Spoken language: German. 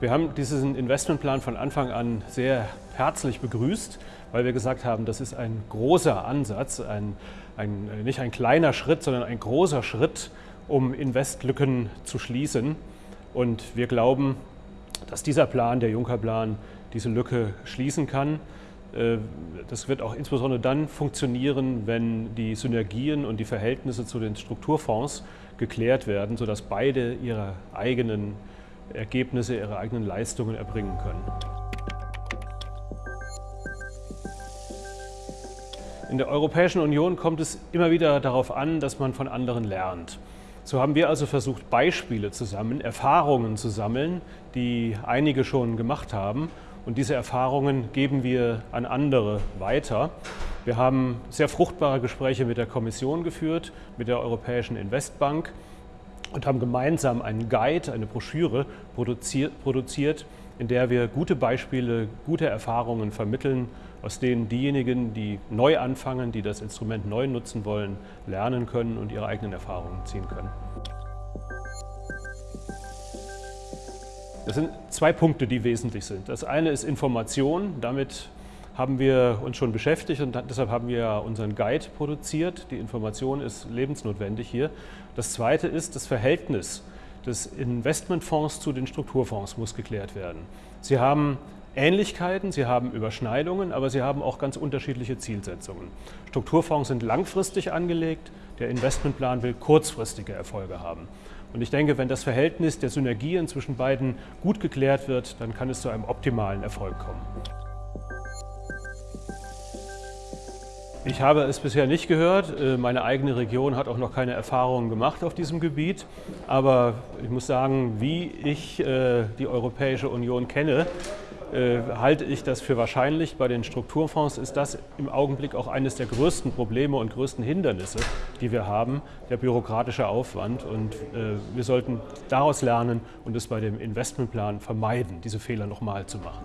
Wir haben diesen Investmentplan von Anfang an sehr herzlich begrüßt, weil wir gesagt haben, das ist ein großer Ansatz, ein, ein, nicht ein kleiner Schritt, sondern ein großer Schritt, um Investlücken zu schließen. Und wir glauben, dass dieser Plan, der Juncker-Plan, diese Lücke schließen kann. Äh, das wird auch insbesondere dann funktionieren, wenn die Synergien und die Verhältnisse zu den Strukturfonds geklärt werden, sodass beide ihre eigenen Ergebnisse, ihre eigenen Leistungen erbringen können. In der Europäischen Union kommt es immer wieder darauf an, dass man von anderen lernt. So haben wir also versucht, Beispiele zu sammeln, Erfahrungen zu sammeln, die einige schon gemacht haben. Und diese Erfahrungen geben wir an andere weiter. Wir haben sehr fruchtbare Gespräche mit der Kommission geführt, mit der Europäischen Investbank und haben gemeinsam einen Guide, eine Broschüre produziert, in der wir gute Beispiele, gute Erfahrungen vermitteln, aus denen diejenigen, die neu anfangen, die das Instrument neu nutzen wollen, lernen können und ihre eigenen Erfahrungen ziehen können. Das sind zwei Punkte, die wesentlich sind. Das eine ist Information. Damit haben wir uns schon beschäftigt und deshalb haben wir unseren Guide produziert. Die Information ist lebensnotwendig hier. Das zweite ist das Verhältnis des Investmentfonds zu den Strukturfonds muss geklärt werden. Sie haben Ähnlichkeiten, sie haben Überschneidungen, aber sie haben auch ganz unterschiedliche Zielsetzungen. Strukturfonds sind langfristig angelegt, der Investmentplan will kurzfristige Erfolge haben. Und ich denke, wenn das Verhältnis der Synergien zwischen beiden gut geklärt wird, dann kann es zu einem optimalen Erfolg kommen. Ich habe es bisher nicht gehört. Äh, meine eigene Region hat auch noch keine Erfahrungen gemacht auf diesem Gebiet. Aber ich muss sagen, wie ich äh, die Europäische Union kenne, äh, halte ich das für wahrscheinlich. Bei den Strukturfonds ist das im Augenblick auch eines der größten Probleme und größten Hindernisse, die wir haben, der bürokratische Aufwand. Und wir sollten daraus lernen und es bei dem Investmentplan vermeiden, diese Fehler nochmal zu machen.